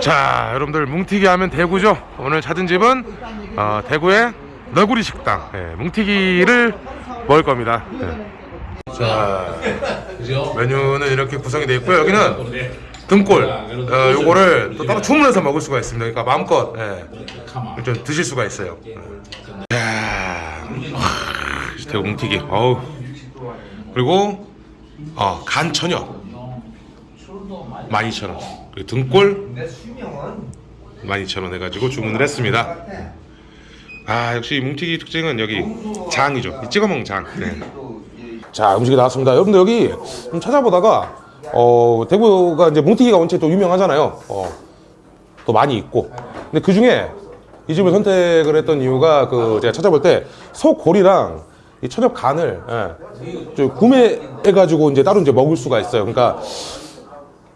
자 여러분들 뭉티기 하면 대구죠? 오늘 찾은 집은 어, 대구의 너구리 식당. 예, 뭉티기를 먹을 겁니다. 예. 자 메뉴는 이렇게 구성이 되어 있고요. 여기는 등골. 어, 요거를 또 따로 주문해서 먹을 수가 있습니다. 그러니까 마음껏 예, 좀 드실 수가 있어요. 예. 대구 뭉티기. 어우. 그리고 어, 간 천엽 12,000원. 그리고 등골 12,000원 해가지고 주문을 했습니다. 아 역시 이 뭉티기 특징은 여기 장이죠. 이 찍어먹는 장. 네. 자 음식이 나왔습니다. 여러분들 여기 좀 찾아보다가 어 대구가 이제 뭉티기가 원체 또 유명하잖아요. 어, 또 많이 있고. 근데 그 중에 이 집을 선택을 했던 이유가 그 제가 찾아볼 때 소골이랑 이 천엽 간을 예, 저 구매해가지고 이제 따로 이제 먹을 수가 있어요 그러니까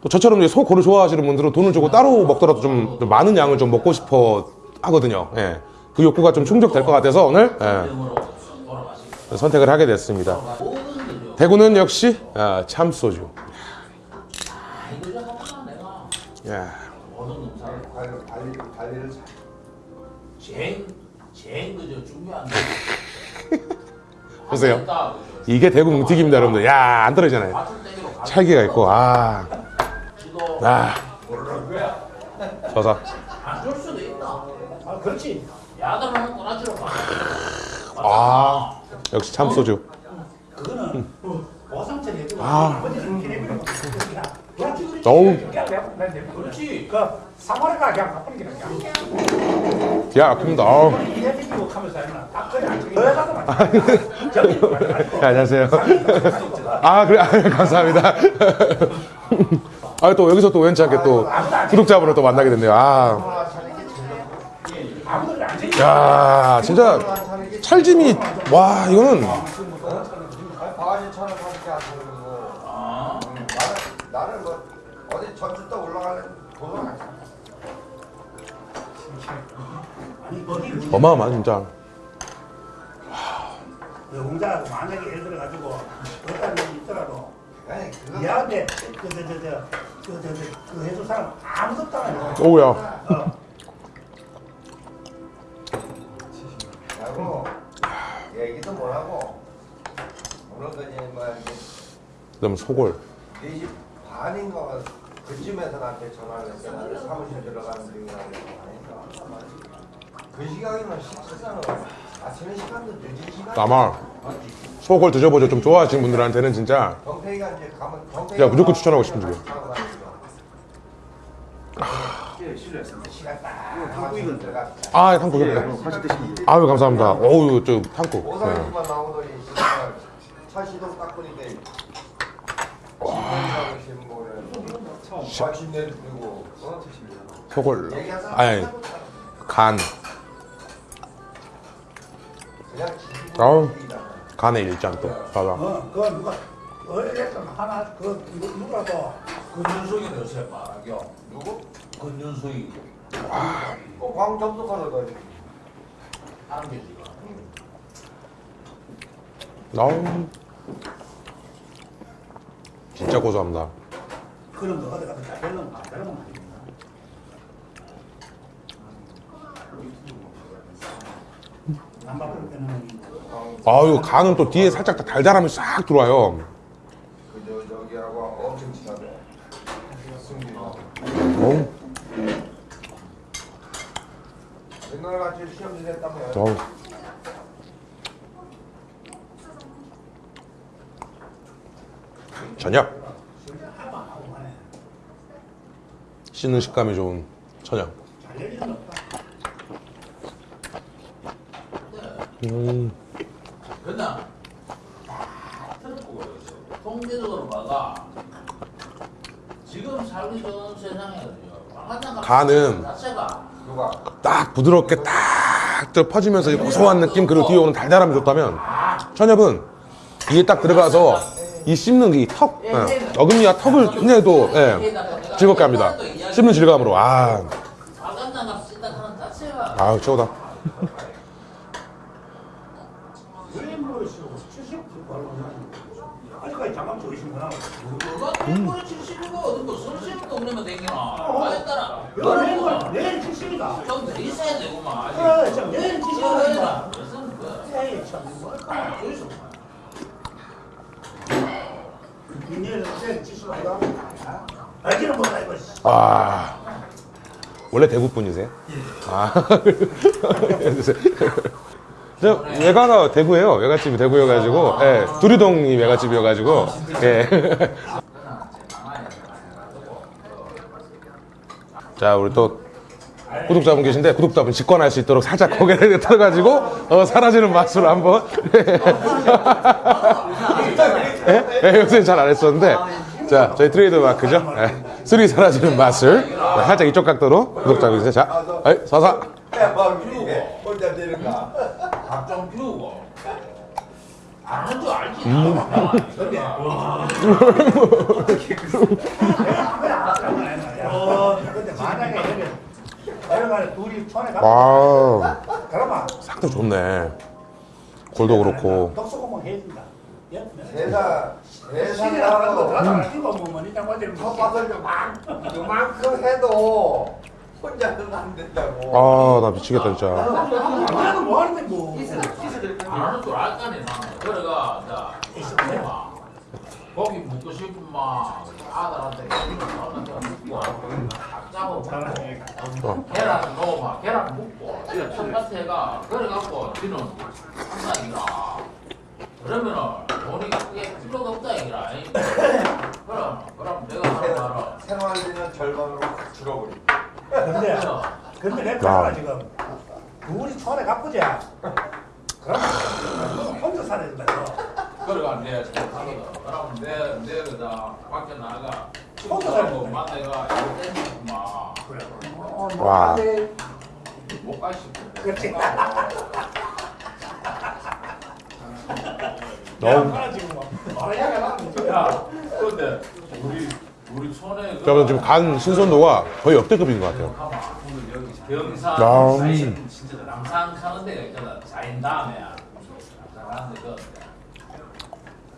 또 저처럼 이제 소 고를 좋아하시는 분들은 돈을 주고 따로 먹더라도 좀, 좀 많은 양을 좀 먹고 싶어 하거든요. 예. 그 욕구가 좀 충족될 것 같아서 오늘 예. 선택을 하게 됐습니다. 대구는 역시 아, 참소주. 예. 제일 제일 그저 중요한 보세요. 이게 대구 뭉티기입니다, 여러분들. 야, 안 떨어지잖아요. 찰기가 있고, 아. 아. 서서. 안줄 수도 있다. 아 그렇지. 야들하는 꼬라지로 봐. 아. 역시 참소주. 그거는 보상처리 해주고 아. 어우. 그안더 해가도 말 네, 안녕하세요. 아, 그래, 아, 감사합니다. 아, 또 여기서 또 우연찮게 또 구독자분을 또 만나게 됐네요. 아. 야, 진짜 찰짐이, 와, 이거는. 어마어마한 진짜. 공자하고 만약에 예를 들어 가지고 어떤 일이 있더라도 얘한테 그저저저그 해줄 사람 아무도 없다는 오우야. 하고 얘기도 못 하고 오늘 그냥 뭐 이제 그 다음에 소골. 4시 반인가 그쯤에서 나한테 전화를 나는 사무실 들어가는 중이라고 하니까 그 시간이면 식사는 시간 아마 소골 드셔보죠. 좀 좋아하시는 분들한테는 진짜. 제가 무조건 추천하고 싶은 집이에요. 시간 딱 한국이건 들어가 아, 탕국. 아유, 감사합니다. 어우, 저 탕국. 네. 마침내 그리고 어? 소골. 아니, 간. 아우, 간의 일장 또. 봐봐. 어, 그 누가 어렸던 하나 그 누- 누가도 근윤숙이 요새 말이요. 누구? 근윤숙이 어, 광점수가로 너 하는 게 지금. 아우. 진짜 고소합니다. 그런 거 어디 가서 잘 되려면 안안 됩니다. 남바쁠 때는 아유, 간은 또 뒤에 살짝 달달함이 싹 들어와요. 지냈다며 어우. 저녁. 씹는 식감이 좋은 저녁. 음, 그나 통계적으로 봐가 지금 살기 좋은 세상에 간은 자체가 누가 딱 부드럽게 딱저 퍼지면서 이 고소한 느낌 그리고 뒤에 오는 달달함이 좋다면 천엽은 이에 딱 들어가서 이 씹는 이 턱, 예. 어금니와 턱을 굉장히 또 예, 즐겁게 합니다. 씹는 질감으로 아, 아우 최고다. 유인물 아직까지 잠깐 들으시구나. 누가 일부러 70이고 어디 뭐 선생님도 없으면 되기나 아에 따라. 내일 내일 70이다. 좀더 있어야 되구만 아직. 그래, 참. 내일 저 70이다. 무슨 그 에이 참 뭘까? 여기서 내일 내일 70이다. 알기는 못다 이거. 아. 원래 대구 분이세요? 아. 저 외가가 대구예요. 외갓집이 대구여가지고. 예, 두리동이 외갓집이어가지고. 예. 자 우리 또 구독자분 계신데 구독자분 직관할 수 있도록 살짝 고개를 틀어가지고 어, 사라지는 맛으로 한번. 예? 예, 요새 잘 안 했었는데. 자 저희 트레이드 마크죠? 예, 술이 사라지는 맛을 자, 살짝 이쪽 각도로 구독자분 계세요. 자 에이, 아는 줄 알지 어, 만약에 여기 내려가는 둘이 손에 가. 와 그러면 상태 좋네 골도 그렇고 독소공만 해준다. 예? 나로 들어가 이거 뭐 요만 요만큼 해도 혼자는 안 된다고. 아 나 미치겠다 진짜 나는 뭐 하는데 뭐. 아는 줄 알까네 그래가 자 엄마 고기 먹고 싶으면 아들한테 고기 딱 잡아 먹고 계란 넣어봐 계란 먹고 텃밭에가 그래갖고 지는 한다니까 그러면은 돈이 꽤 필요가 없다 이거라 그럼 그럼 내가 하는 말은 생활비는 절반으로 확 줄어버리. 근데 근데 내 카드가 지금 둘이 손에 가쁘자. 그럼 혼자 살아야 된다. 그래가 내 생각하거든 그럼 내내 그다 밖에 나가. 혼자 친구하고 살면 만나가 이거 땡기구만 와. 못갈 싶어 그렇지. 너무 야, 지금 뭐. 아, 나는 야 근데 우리 우리 촌에 그 저는 지금 간 신선도가 거의 역대급인 것 같아요. 야, 사인 진짜 남산 가는 데가 있잖아. 사인 다음에야. 남산 가는 데그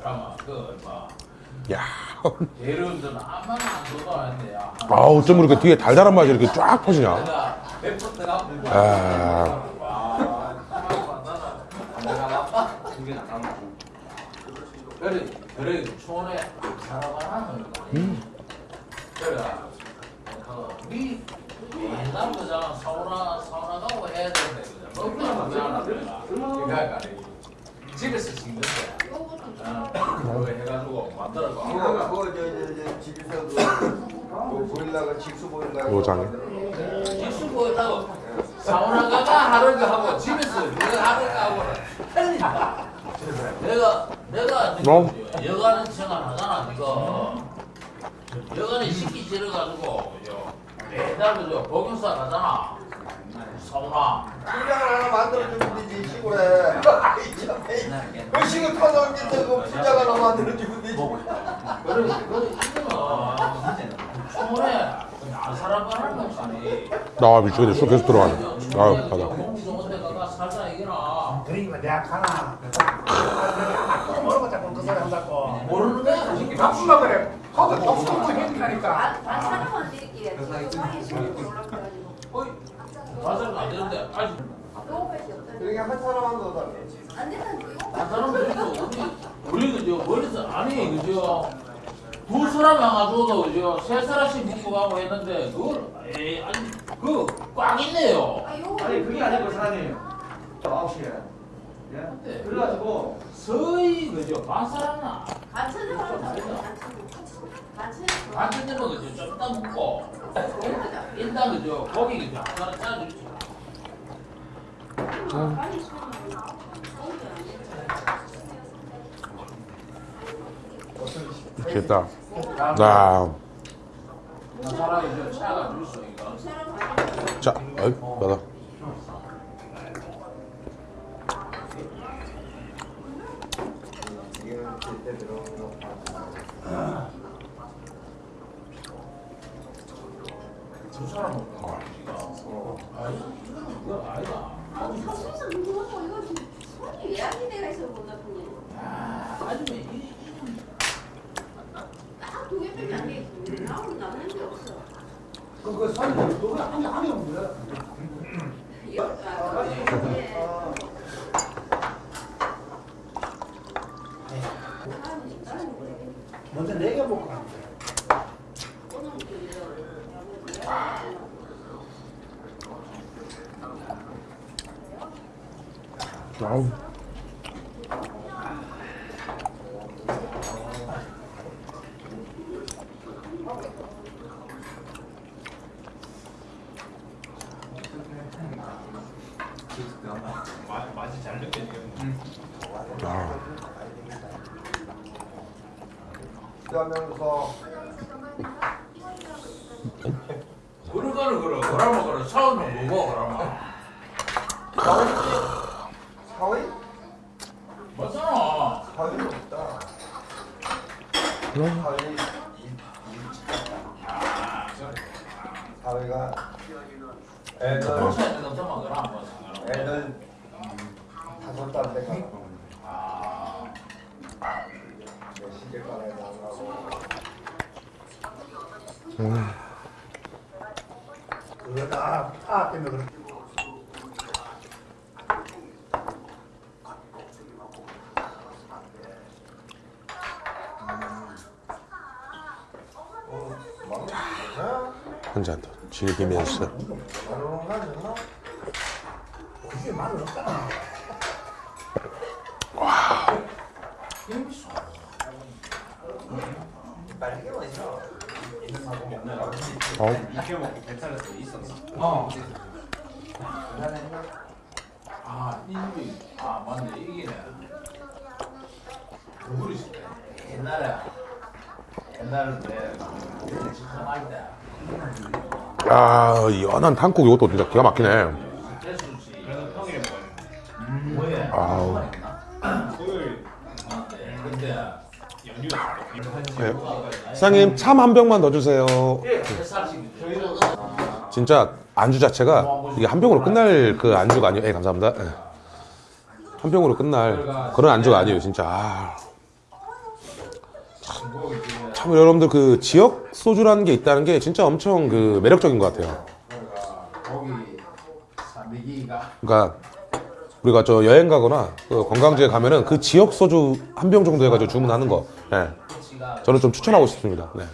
그러면 그뭐 야 예를 아무나 안 좋아하는데 야 아, 어쩜 이렇게 뒤에 달달한 맛이 이렇게 쫙 퍼지냐? 아. 나빠 그래 그래 촌에 살아가는 거 그래 우리 옛날부터 사우나 사우나 가고 해야 되는데 그죠 그러니까 집에서 찍는데 그거 해가지고 만들어 봐 그거 그거 저저 집에서도 그 보일러가 직수 보일러가 노장에. 직수 보였다고 사우나 가가 하루가 하고 집에서 그거 하루가 하고 틀린다. 내가 내가 어? 지금 여가는 생활 하잖아 지금 여가는 식기 지어가지고 그죠 매달 그죠 복용사 가잖아 사우나 분장을 하나 만들어주면 되지 시골에. 아이 참, 에이. 그 시골 터널인데 그 분장 하나 만들어주면 되지. 그래 그래 이거는 촌에 안 살아가는 것이니 나 미치겠네. 술 계속 들어가네. 아유. 공기 살자 이거나 그러니까 내가 가나. 모르고 자꾸 그 소리 한다고. 모르는 거야 박수가 그래. 거기. 반 사람만 드릴게요. 방에 신고 올라가가지고. 어이 맞아도 안 되는데 아직 요거밖에 없다니. 그러니까 한 사람만 더 달라. 안 된다니까요? 한 사람들도 우리 우리 그저 멀리서 아니 그저 두 사람 와가지고도 그저 세 사람씩 묶고 가고 했는데 그걸 에이 아니 그꽉 있네요. 아. 아니 그게 아니고 사장님 9시에 예? 근데 그래가지고 서희 그저 반 사람나 반찬을 반찬을. 반찬을. 그저 좀 이따 묶고 일단 그저 고기 한 사람 짜주지. 수업을 미치겠다. 나. 자, 어이, 받아. 때가 있어 안 돼. 먼저 내가 볼까? 아, 그러면서 그러거는 그러 그러면 그러 처음에. 뭐고 그러면 사위? 맞잖아. 사위는 없다. 그럼. 사위. 일- 사위가 애들 상관없어 애들 다섯 달 돼가 아 내 시집가에 나가고 한잔 더 즐기면서. 그게 말을 없잖아. 빨개만 있어. 어? 어. 아, 인비. 아, 맞네. 있을 때. 옛날에. 옛날에. 야, 연한 한국 이것도 진짜 기가 막히네. 아우. 네. 사장님 참 한 병만 더 주세요. 햇살씩 저희도 진짜 안주 자체가 이게 한 병으로 끝날 그 안주가 아니에요. 예, 감사합니다. 예. 한 병으로 끝날 그런 안주가 아니에요, 진짜. 아. 참 여러분들 그 지역 소주라는 게 있다는 게 진짜 엄청 그 매력적인 것 같아요. 그러니까 우리가 저 여행 가거나 그 관광지에 가면은 그 지역 소주 한 병 정도 해가지고 주문하는 거. 예. 저는 좀 추천하고 싶습니다. 네.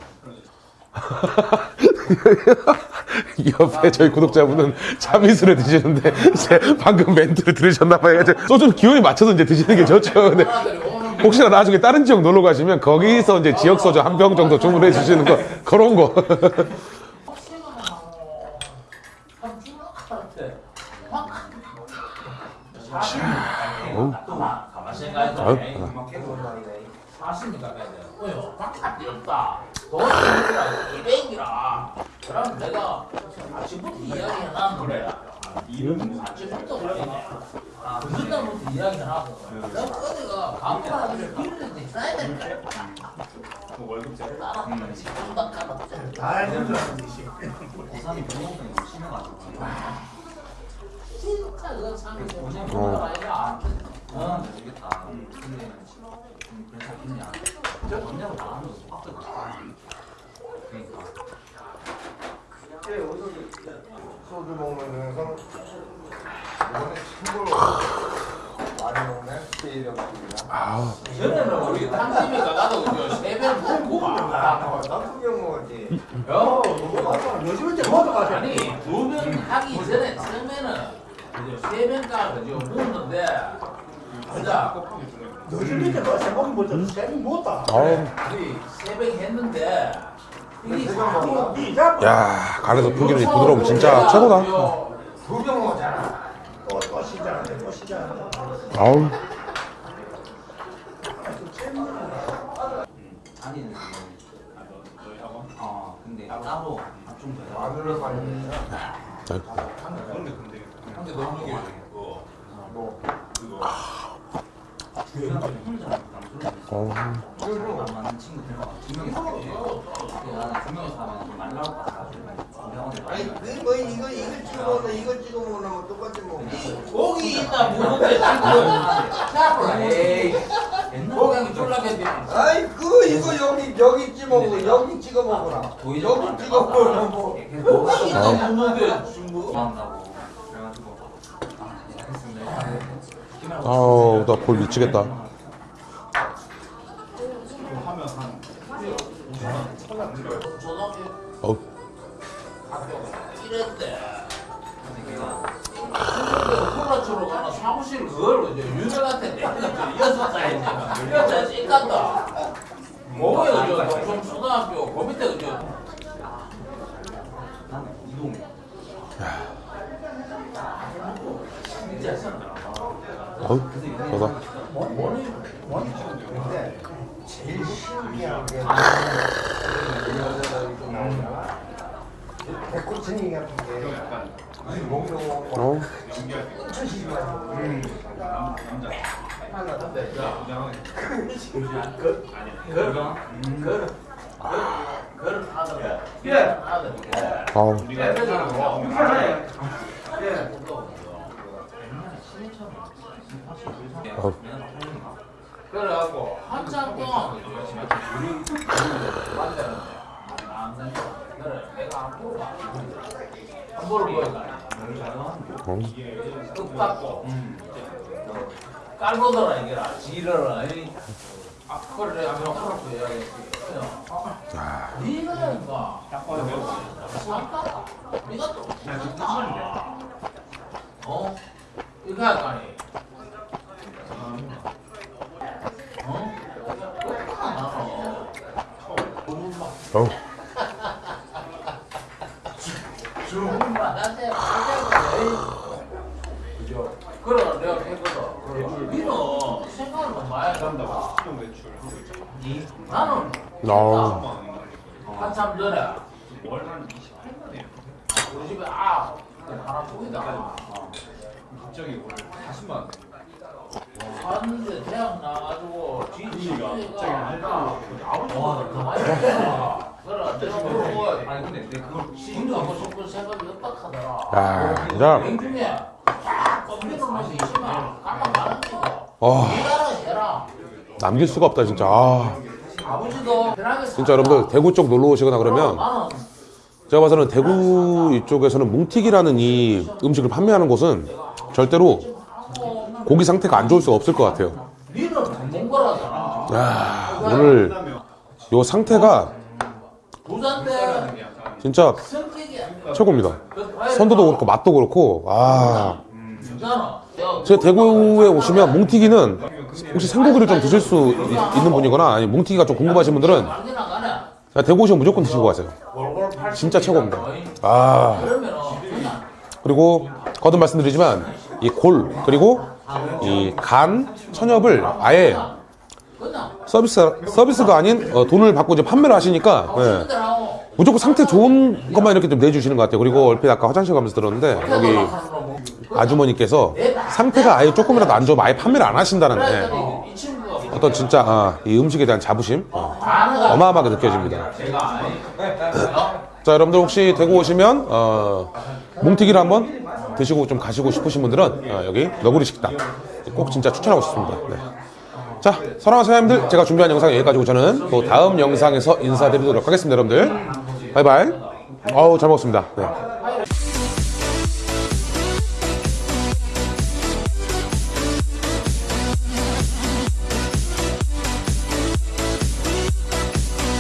이 옆에 저희 구독자분은 참이슬을 드시는데 제 방금 멘트를 들으셨나봐요. 소주 기호에 맞춰서 이제 드시는 게 좋죠. 네. 사람들이 오는 혹시나 나중에 다른 지역 놀러 가시면 거기서 이제 지역 소주 한 병 정도 주문해 주시는 거 그런 거. 확 사십 어 아유, 에이, 아. 이백이라. 그럼 내가 아침부터 이야기해 놨 그래. 아침부터 그러네. 그전부터 이야기 해놨어. 내가 어디가 강남에 길을 있어야 된다. 월급제 따라 지금 막 가라. 다 알는 줄 알았는데, 씨. 진짜 그거 참 그건 아니야. 어. 소주 먹으면 항상 이번에 친구로 많이 먹네. 스테이력입니다. 아, 전에는 우리 한집에 가가도 저 세배를 먹고 와. 나쁜 경 먹었지. 요 요즘은 이제 모두 가자. 아니 두변 하기 전에 처음에는 그저 세변가 그저 먹는데 진짜 요즘 이제 뭐 세목이 뭐죠? 뭐다. 아우. 우리 세변 했는데 야, 간에서 풍기는 이 부드러움 진짜 최고다. 두병 먹었잖아. 또, 또 시작하네, 또 시작하네. 아우. 어 근데 따로 좀 더. 너무 뭐 병원에 아니 그뭐 이거 이거 찍어 먹나 이거 찍어 먹나 똑같이 먹어. 고기 있다 무는데 옛날 고기 쫄라겠지 아이 그 이거 여기 여기 찍어 먹어 여기 찍어 먹어라. 너무 찍어 먹으면 뭐. 이게 묻는데 지금 뭐 좋아한다고 그래가지고 아 알겠습니다 아우 나 볼 미치겠다 초등학교 어우 학교 이랬대. 걔가 콜라주로 가는 사무실 그걸 이제 유명한테 내가 여섯 살이니까 여자 찐간다. 뭐예요, 저 동성 초등학교 그 밑에 저 나는 이동 진짜 어우 목욕 어? 아들. 아우 어우 그래갖고 한참 동안 그래 내가 안 물어봐 안 물어보니까 어우 끝 받고 깔보더라 이게라 아니 아 그래 내가 명확하고 이야기했지 니가 상가다 니가 또 어? 이거 할까니 어? 끝나 나는 어우? 그래 내가 했거든 니는 생각을 좀 많이 한다 니 나는 아우 한참 전에 우리 집에 아 하나 보이다 갑자기 오늘 40만 원. 하는데 대학 나가지고 더 많이 했잖아 그래 내가 물어 보고 아니 근데 내 그걸 지금도 하고 싶은 생각이 없다 하더라 야쫙 있으면 많은 거 아. 해라. 남길 수가 없다 진짜. 아. 아버지도 편하게 진짜 여러분들 대구 쪽 놀러 오시거나 그러면 제가 봐서는 대구 이쪽에서는 뭉티기라는 이 음식을 판매하는 곳은 절대로 고기 상태가 안 좋을 수가 없을 것 같아요. 야, 오늘 요 상태가 진짜 최고입니다. 선도도 그렇고 맛도 그렇고 아 제 대구에 오시면 뭉티기는 혹시 생고기를 좀 드실 수 있- 있는 분이거나 아니 뭉티기가 좀 궁금하신 분들은 대구 오시면 무조건 드시고 가세요. 월월 80 진짜 최고입니다. 아 그리고 거듭 말씀드리지만 이 골 그리고 이 간 천엽을 아예 서비스 서비스가 아닌 어, 돈을 받고 이제 판매를 하시니까 예. 무조건 상태 좋은 것만 이렇게 좀 내주시는 것 같아요. 그리고 얼핏 아까 화장실 가면서 들었는데 여기 아주머니께서 상태가 아예 조금이라도 안 좋으면 아예 판매를 안 하신다는 예. 그랬더니 이 친구가 어떤 진짜 아, 이 음식에 대한 자부심 어, 반응을 어마어마하게 느껴집니다. 어? 자 여러분들 혹시 대구 오시면 어, 뭉티기를 한번 드시고 좀 가시고 싶으신 분들은 어, 여기 너구리 식당 꼭 진짜 추천하고 싶습니다. 네. 자 사랑하는 사장님들 제가 준비한 영상 여기까지고 저는 또 다음 영상에서 인사드리도록 하겠습니다 여러분들 바이바이 어우 잘 먹었습니다 네.